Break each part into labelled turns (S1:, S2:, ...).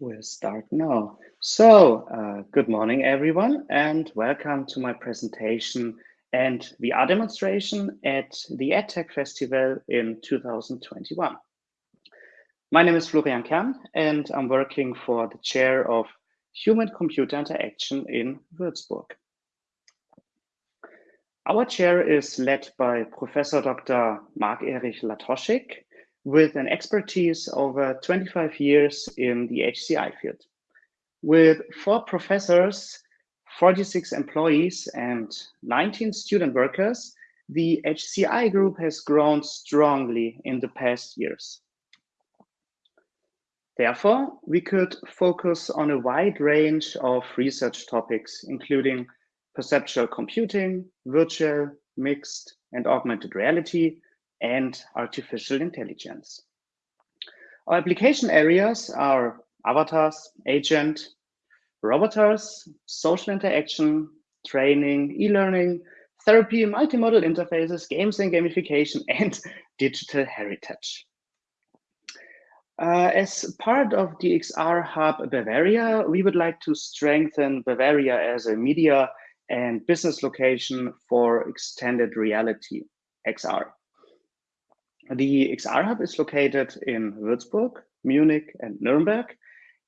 S1: We'll start now. So, uh, good morning, everyone, and welcome to my presentation and VR demonstration at the EdTech Festival in 2021. My name is Florian Kern, and I'm working for the chair of Human-Computer Interaction in Würzburg. Our chair is led by Professor Dr. Marc-Erich Latoschik, with an expertise over uh, 25 years in the HCI field. With four professors, 46 employees, and 19 student workers, the HCI group has grown strongly in the past years. Therefore, we could focus on a wide range of research topics, including perceptual computing, virtual, mixed, and augmented reality, and artificial intelligence. Our application areas are avatars, agent, robotars, social interaction, training, e-learning, therapy, multimodal interfaces, games and gamification, and digital heritage. Uh, as part of the XR Hub Bavaria, we would like to strengthen Bavaria as a media and business location for extended reality, XR. The XR Hub is located in Würzburg, Munich, and Nuremberg,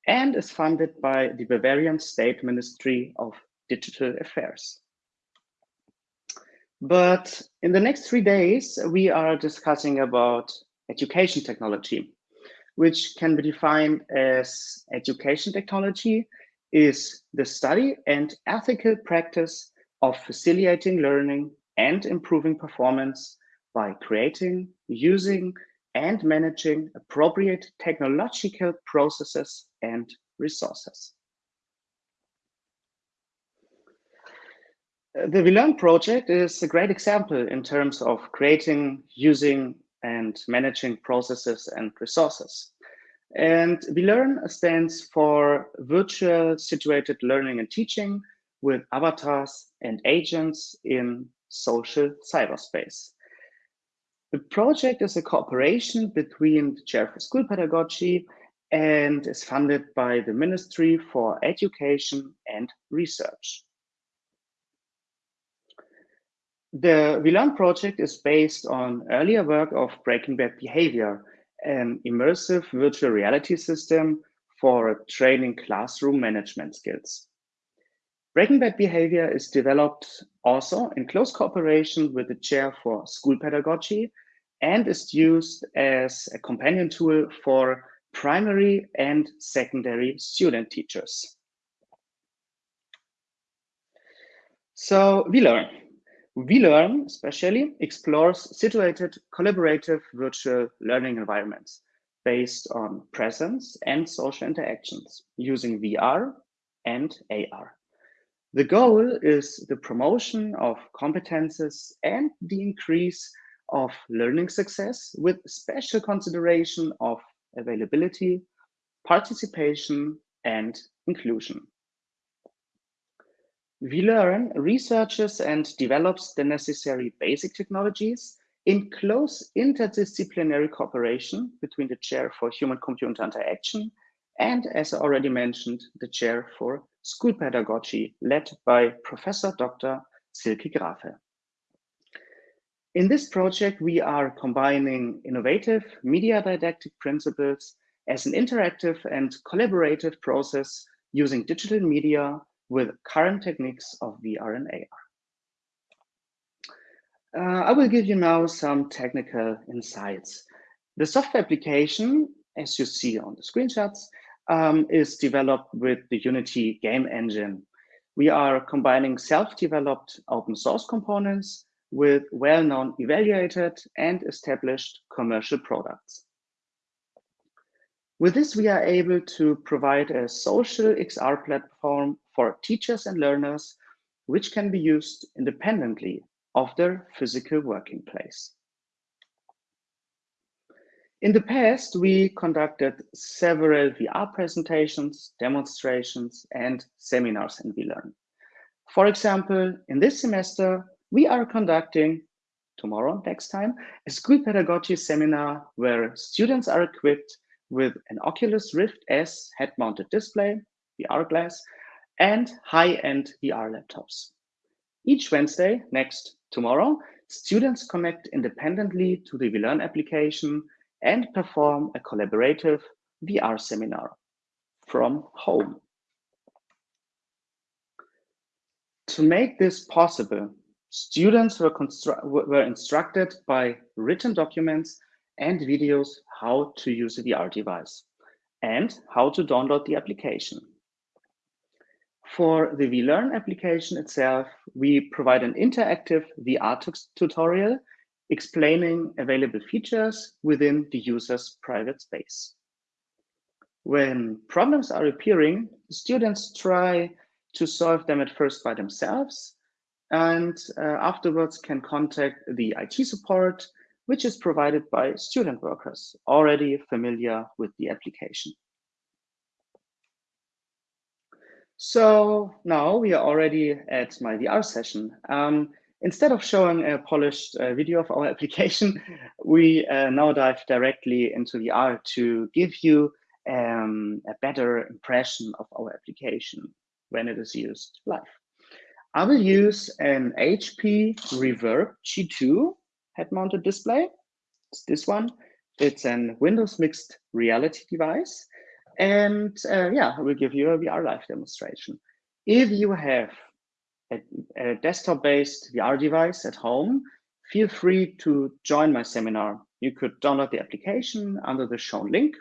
S1: and is funded by the Bavarian State Ministry of Digital Affairs. But in the next three days, we are discussing about education technology, which can be defined as education technology is the study and ethical practice of facilitating learning and improving performance by creating, using, and managing appropriate technological processes and resources. Uh, the WeLearn project is a great example in terms of creating, using, and managing processes and resources. And WeLearn stands for Virtual Situated Learning and Teaching with avatars and agents in social cyberspace. The project is a cooperation between the Chair for School Pedagogy and is funded by the Ministry for Education and Research. The WeLearn project is based on earlier work of Breaking Bad Behavior, an immersive virtual reality system for training classroom management skills. Breaking Bad Behavior is developed also in close cooperation with the Chair for School Pedagogy and is used as a companion tool for primary and secondary student teachers. So WeLearn. WeLearn especially explores situated collaborative virtual learning environments based on presence and social interactions using VR and AR. The goal is the promotion of competences and the increase of learning success with special consideration of availability, participation, and inclusion. WeLearn researches and develops the necessary basic technologies in close interdisciplinary cooperation between the Chair for Human-Computer Interaction and, as I already mentioned, the Chair for School Pedagogy, led by Professor Dr. Silke Grafe. In this project, we are combining innovative media didactic principles as an interactive and collaborative process using digital media with current techniques of VR and AR. Uh, I will give you now some technical insights. The software application, as you see on the screenshots, um, is developed with the Unity game engine. We are combining self-developed open source components with well-known evaluated and established commercial products. With this, we are able to provide a social XR platform for teachers and learners, which can be used independently of their physical working place. In the past, we conducted several VR presentations, demonstrations, and seminars in VLearn. For example, in this semester, we are conducting tomorrow, next time, a school pedagogy seminar where students are equipped with an Oculus Rift S head-mounted display, VR glass, and high-end VR laptops. Each Wednesday, next tomorrow, students connect independently to the vLearn application and perform a collaborative VR seminar from home. To make this possible, students were, were instructed by written documents and videos how to use a VR device and how to download the application. For the vLearn application itself, we provide an interactive VR tutorial explaining available features within the user's private space. When problems are appearing, students try to solve them at first by themselves and uh, afterwards can contact the IT support, which is provided by student workers already familiar with the application. So now we are already at my VR session. Um, instead of showing a polished uh, video of our application, we uh, now dive directly into VR to give you um, a better impression of our application when it is used live. I will use an HP Reverb G2 head-mounted display. It's this one. It's an Windows mixed reality device. And uh, yeah, I will give you a VR live demonstration. If you have a, a desktop-based VR device at home, feel free to join my seminar. You could download the application under the shown link,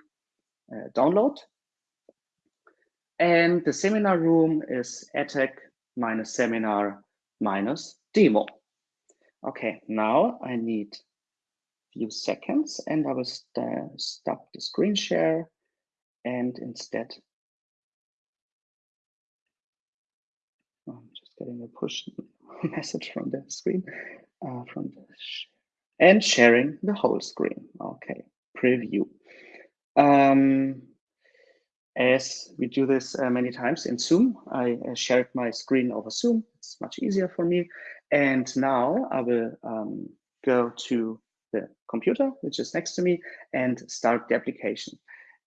S1: uh, download. And the seminar room is EdTech minus seminar minus demo. Okay, now I need a few seconds and I will st stop the screen share and instead oh, I'm just getting a push message from the screen uh, from the sh and sharing the whole screen. Okay, preview. Um, as we do this uh, many times in Zoom, I uh, shared my screen over Zoom. It's much easier for me. And now I will um, go to the computer, which is next to me, and start the application.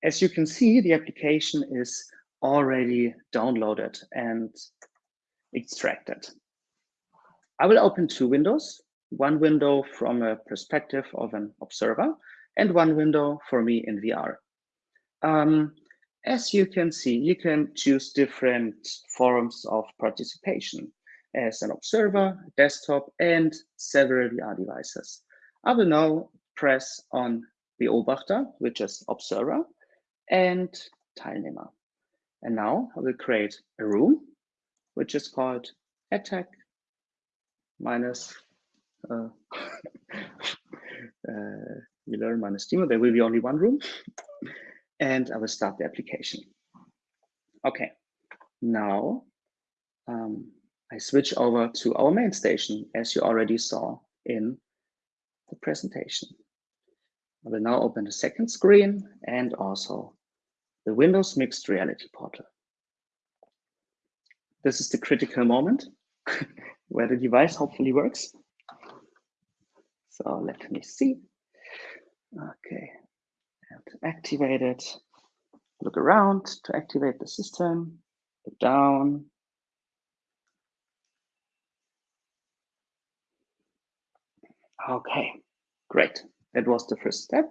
S1: As you can see, the application is already downloaded and extracted. I will open two windows, one window from a perspective of an observer and one window for me in VR. Um, as you can see, you can choose different forms of participation as an observer, desktop, and several VR devices. I will now press on Beobachter, which is observer, and Teilnehmer. And now I will create a room, which is called EdTech minus uh, uh, minus demo. There will be only one room, and I will start the application. Okay, now um, I switch over to our main station, as you already saw in the presentation. I will now open the second screen and also the Windows Mixed Reality Portal. This is the critical moment where the device hopefully works. So let me see. Okay, and activate it. Look around to activate the system. Look down. Okay, great. That was the first step.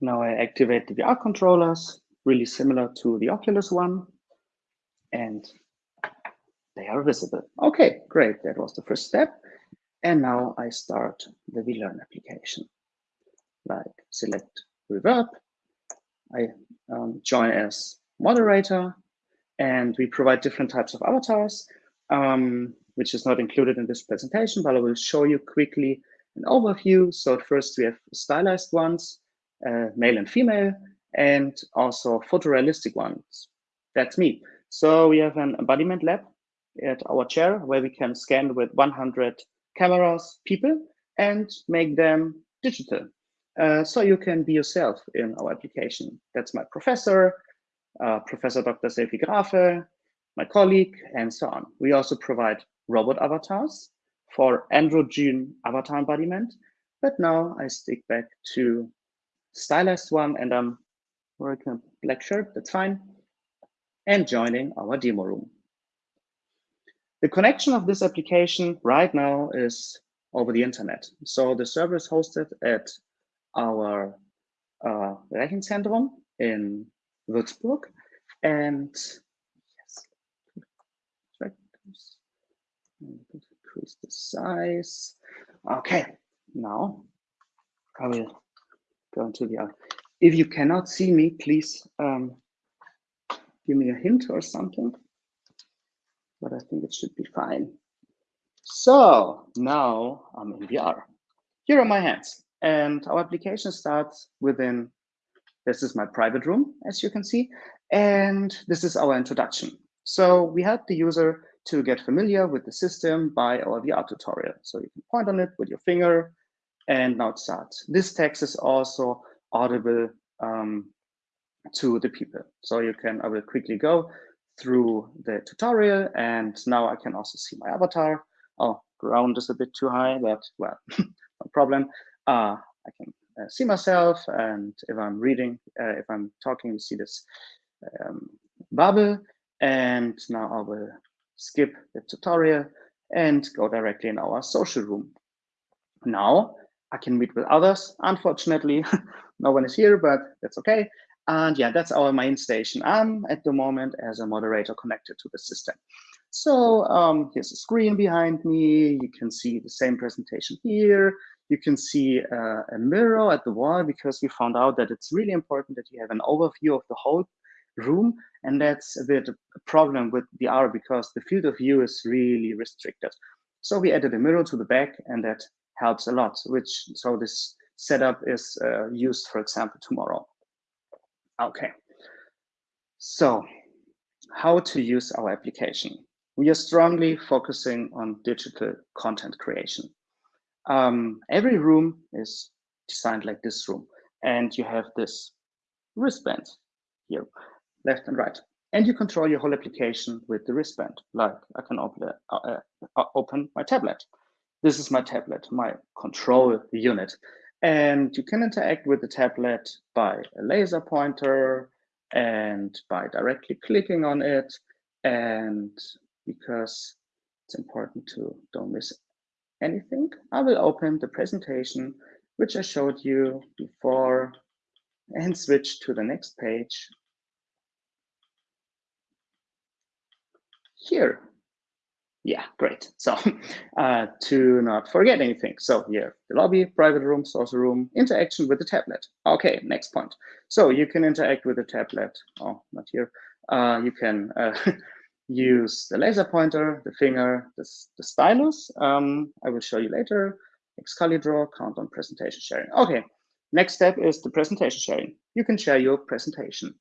S1: Now I activate the VR controllers, really similar to the Oculus one, and they are visible. Okay, great. That was the first step. And now I start the vLearn application. Like select Reverb. I um, join as moderator and we provide different types of avatars, um, which is not included in this presentation, but I will show you quickly an overview. So first we have stylized ones, uh, male and female, and also photorealistic ones. That's me. So we have an embodiment lab at our chair where we can scan with 100 cameras people and make them digital. Uh, so you can be yourself in our application. That's my professor, uh, Professor Dr. Silke Grafe, my colleague, and so on. We also provide robot avatars for androgen avatar embodiment. But now I stick back to stylized one and I'm wearing a black shirt, that's fine, and joining our demo room. The connection of this application right now is over the internet. So the server is hosted at our uh, Rechenzentrum in Würzburg. And yes, increase the size. Okay, now I will go into the, if you cannot see me, please um, give me a hint or something, but I think it should be fine. So now I'm in VR. Here are my hands and our application starts within, this is my private room, as you can see, and this is our introduction. So we help the user to get familiar with the system by our VR tutorial. So you can point on it with your finger and now it starts. This text is also audible um, to the people. So you can, I will quickly go through the tutorial and now I can also see my avatar. Oh, ground is a bit too high, but well, no problem. Uh, I can uh, see myself and if I'm reading, uh, if I'm talking, you see this um, bubble. And now I will skip the tutorial and go directly in our social room. Now I can meet with others. Unfortunately, no one is here, but that's okay. And yeah, that's our main station. I'm at the moment as a moderator connected to the system. So um, here's a screen behind me. You can see the same presentation here. You can see uh, a mirror at the wall because we found out that it's really important that you have an overview of the whole room. And that's a bit a problem with VR because the field of view is really restricted. So we added a mirror to the back and that helps a lot, which so this setup is uh, used, for example, tomorrow. Okay, so how to use our application. We are strongly focusing on digital content creation. Um, every room is designed like this room, and you have this wristband here, left and right. And you control your whole application with the wristband. Like I can open, uh, uh, open my tablet. This is my tablet, my control unit. And you can interact with the tablet by a laser pointer and by directly clicking on it. And because it's important to don't miss anything, I will open the presentation, which I showed you before and switch to the next page. Here, yeah, great. So uh, to not forget anything. So here, the lobby, private room, social room, interaction with the tablet. Okay, next point. So you can interact with the tablet. Oh, not here. Uh, you can uh, use the laser pointer, the finger, the, the stylus. Um, I will show you later. Excalidraw, count on presentation sharing. Okay, next step is the presentation sharing. You can share your presentation.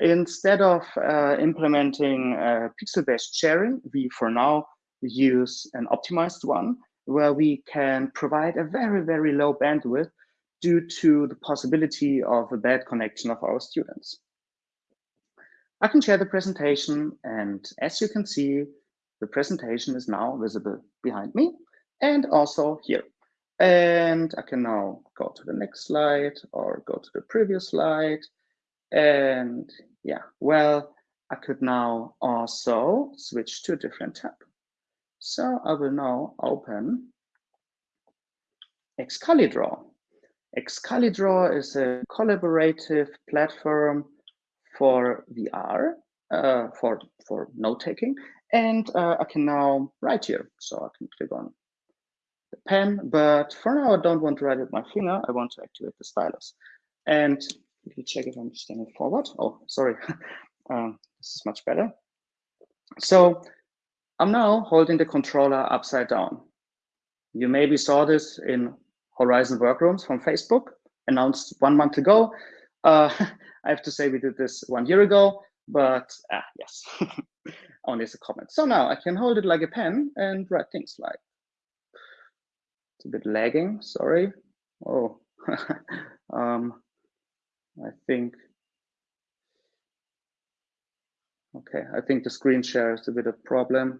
S1: Instead of uh, implementing uh, pixel-based sharing, we for now use an optimized one where we can provide a very, very low bandwidth due to the possibility of a bad connection of our students. I can share the presentation and as you can see, the presentation is now visible behind me and also here. And I can now go to the next slide or go to the previous slide. And yeah, well, I could now also switch to a different tab. So I will now open Excalidraw. Excalidraw is a collaborative platform for VR, uh, for, for note-taking, and uh, I can now write here. So I can click on the pen, but for now I don't want to write with my finger, I want to activate the stylus. And let me check if I'm standing forward. Oh, sorry, um, this is much better. So I'm now holding the controller upside down. You maybe saw this in Horizon Workrooms from Facebook, announced one month ago. Uh, I have to say we did this one year ago, but ah, yes, only as a comment. So now I can hold it like a pen and write things like, it's a bit lagging, sorry. Oh, um, I think Okay, I think the screen share is a bit of problem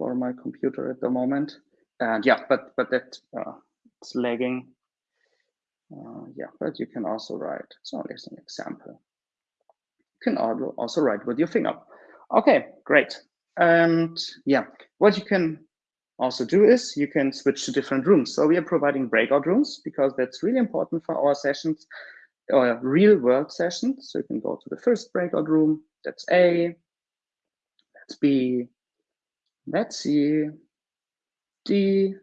S1: for my computer at the moment. And yeah, but but that uh, it's lagging. Uh, yeah, but you can also write. So as an example, you can also write with your finger. Okay, great. And yeah, what you can also do is you can switch to different rooms. So we are providing breakout rooms because that's really important for our sessions or real world sessions. So you can go to the first breakout room. That's A, that's B, that's C, D,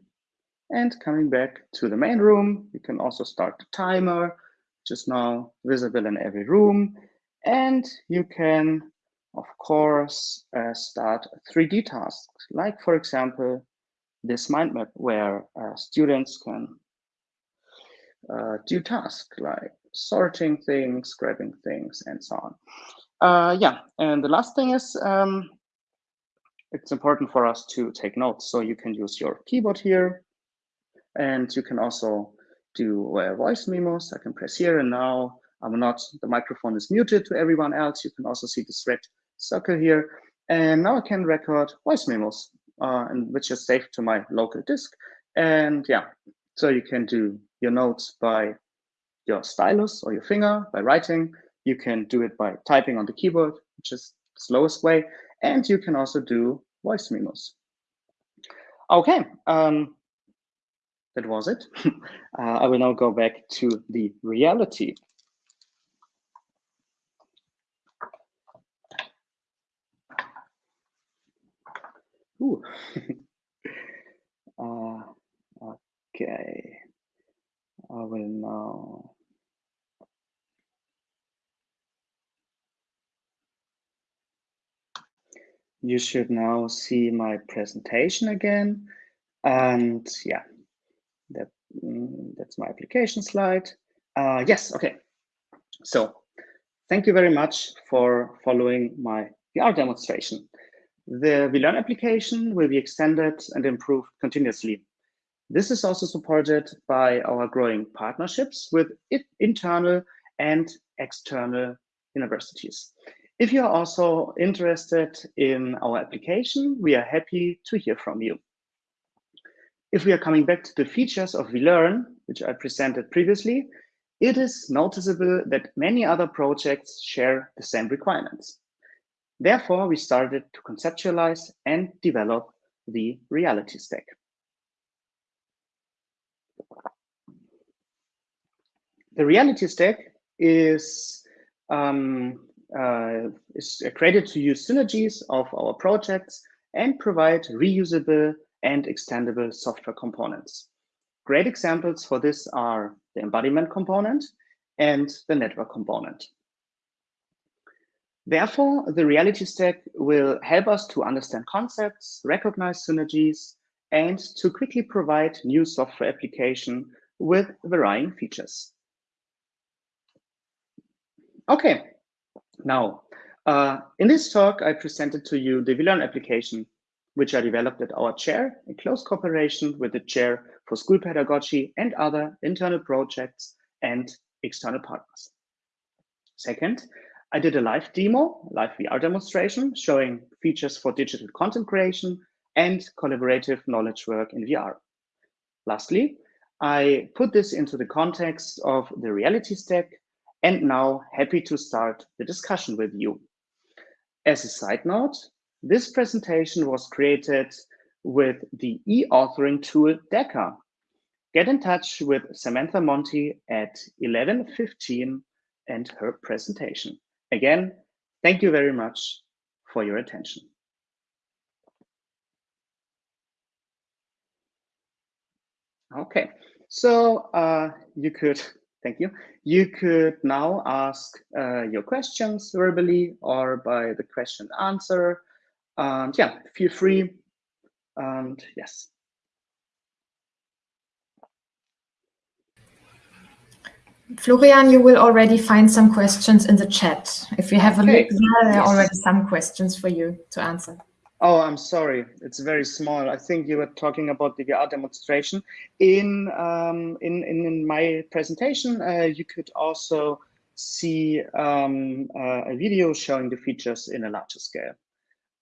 S1: and coming back to the main room, you can also start the timer, which is now visible in every room. And you can, of course, uh, start 3D tasks, like, for example, this mind map where uh, students can uh, do tasks like sorting things, grabbing things, and so on. Uh, yeah, and the last thing is um, it's important for us to take notes. So you can use your keyboard here, and you can also do uh, voice memos. I can press here, and now I'm not, the microphone is muted to everyone else. You can also see this red circle here. And now I can record voice memos uh, and which is saved to my local disk. And yeah, so you can do your notes by your stylus or your finger by writing. You can do it by typing on the keyboard, which is the slowest way. And you can also do voice memos. Okay, um, that was it. uh, I will now go back to the reality. Ooh. uh, okay. I will now. You should now see my presentation again. And yeah, that, mm, that's my application slide. Uh, yes, okay. So thank you very much for following my VR demonstration. The vLearn application will be extended and improved continuously. This is also supported by our growing partnerships with internal and external universities. If you are also interested in our application, we are happy to hear from you. If we are coming back to the features of vLearn, which I presented previously, it is noticeable that many other projects share the same requirements. Therefore, we started to conceptualize and develop the reality stack. The reality stack is, um, Uh, is created to use synergies of our projects and provide reusable and extendable software components. Great examples for this are the embodiment component and the network component. Therefore, the reality stack will help us to understand concepts, recognize synergies, and to quickly provide new software application with varying features. Okay, now, uh, in this talk, I presented to you the vLearn application, which I developed at our chair in close cooperation with the chair for school pedagogy and other internal projects and external partners. Second, I did a live demo, live VR demonstration, showing features for digital content creation and collaborative knowledge work in VR. Lastly, I put this into the context of the reality stack and now happy to start the discussion with you. As a side note, this presentation was created with the e-authoring tool Decker. Get in touch with Samantha Monti at 11.15 and her presentation. Again, thank you very much for your attention. Okay, so uh, you could, thank you. You could now ask uh, your questions verbally or by the question answer. And yeah, feel free. And yes.
S2: Florian, you will already find some questions in the chat. If you have a look there, there are already some questions for you to answer.
S1: Oh, I'm sorry. It's very small. I think you were talking about the VR demonstration. In um, in, in, in my presentation, uh, you could also see um, uh, a video showing the features in a larger scale.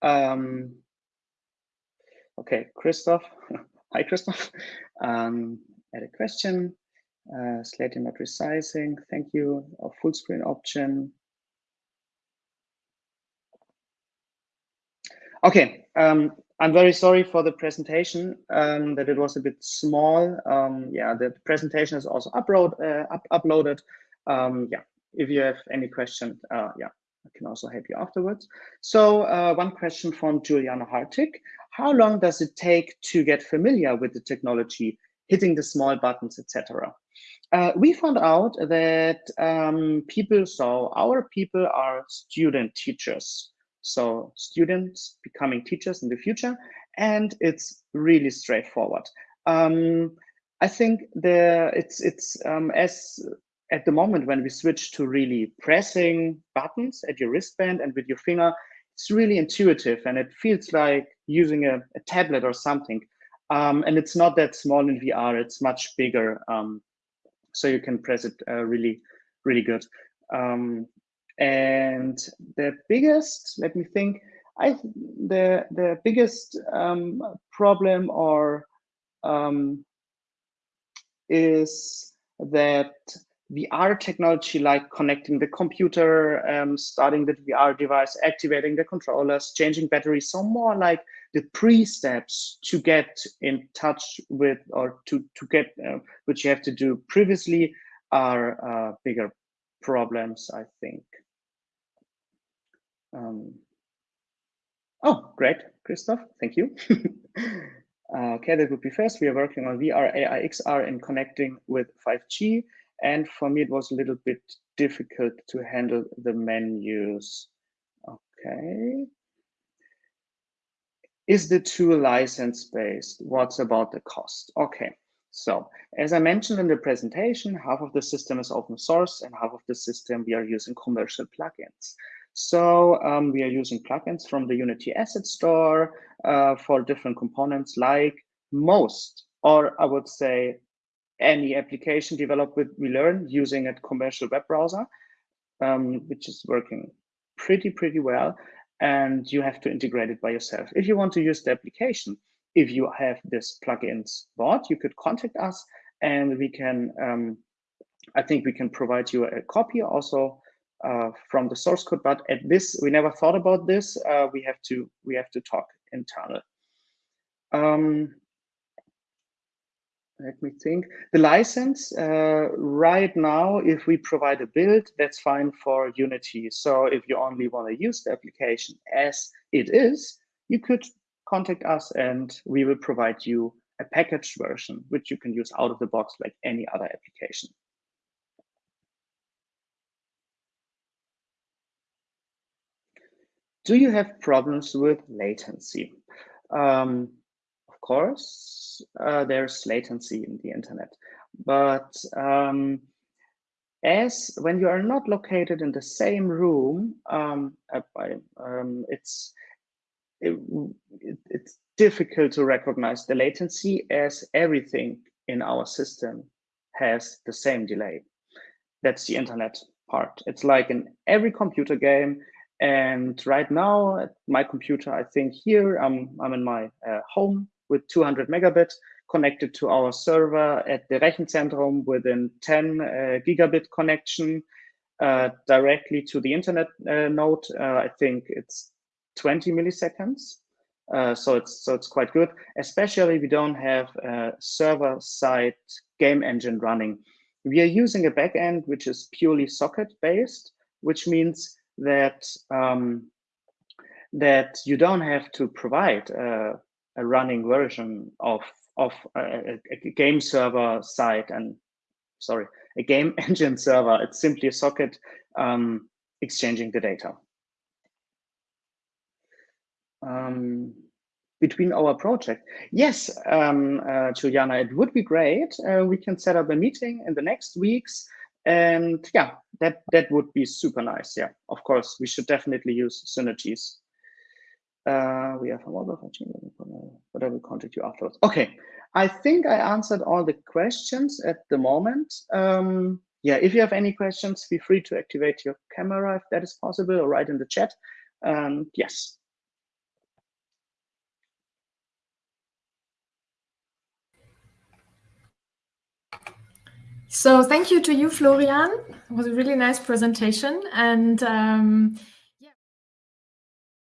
S1: Um, okay, Christoph, hi, Christoph. Um, add a question. Uh, Slate not resizing. Thank you. A full screen option. Okay. Um, I'm very sorry for the presentation um, that it was a bit small. Um, yeah, the presentation is also upload, uh, up uploaded. Um, yeah, if you have any question, uh, yeah, I can also help you afterwards. So uh, one question from Juliana Hartig. How long does it take to get familiar with the technology, hitting the small buttons, etc.? Uh, we found out that um, people, so our people are student teachers. So students becoming teachers in the future, and it's really straightforward. Um, I think the it's it's um, as at the moment when we switch to really pressing buttons at your wristband and with your finger, it's really intuitive and it feels like using a, a tablet or something. Um, and it's not that small in VR, it's much bigger. Um, so you can press it uh, really, really good. Um, and the biggest, let me think, I the the biggest um, problem or um, is that VR technology like connecting the computer, um, starting the VR device, activating the controllers, changing batteries, so more like the pre-steps to get in touch with or to, to get, uh, you have to do previously are uh, bigger problems, I think. Um, oh, great, Christoph, thank you. uh, okay, that would be first. We are working on VR, AR, XR and connecting with 5G. And for me, it was a little bit difficult to handle the menus. Okay. Is the tool license-based? What's about the cost? Okay. So as I mentioned in the presentation, half of the system is open source and half of the system we are using commercial plugins. So um, we are using plugins from the Unity Asset Store uh, for different components like most, or I would say any application developed with WeLearn using a commercial web browser, um, which is working pretty, pretty well. And you have to integrate it by yourself. If you want to use the application, if you have this plugins bought, you could contact us and we can, um, I think we can provide you a copy also uh, from the source code. But at this, we never thought about this. Uh, we have to, we have to talk internal. Um, let me think. The license uh, right now, if we provide a build, that's fine for Unity. So if you only want to use the application as it is, you could contact us and we will provide you a packaged version, which you can use out of the box like any other application. Do you have problems with latency? Um, of course, uh, there's latency in the internet. But um, as when you are not located in the same room, um, uh, um, it's it, it, it's difficult to recognize the latency as everything in our system has the same delay. That's the internet part. It's like in every computer game. And right now, at my computer, I think here, I'm, I'm in my uh, home with 200 megabit connected to our server at the Rechenzentrum within 10 uh, gigabit connection uh, directly to the internet uh, node. Uh, I think it's 20 milliseconds. Uh, so it's so it's quite good, especially we don't have a server-side game engine running. We are using a backend which is purely socket-based, which means that um, that you don't have to provide a running version of of a, a, game server side and sorry a game engine server. It's simply a socket um, exchanging the data. Um, between our project yes um, uh, Juliana it would be great uh, we can set up a meeting in the next weeks and yeah that that would be super nice yeah of course we should definitely use synergies uh, we have a mobile function, but I will contact you afterwards. Okay, I think I answered all the questions at the moment. Um, yeah, if you have any questions, feel free to activate your camera if that is possible or write in the chat. Um, yes.
S2: So thank you to you, Florian. It was a really nice presentation. And um,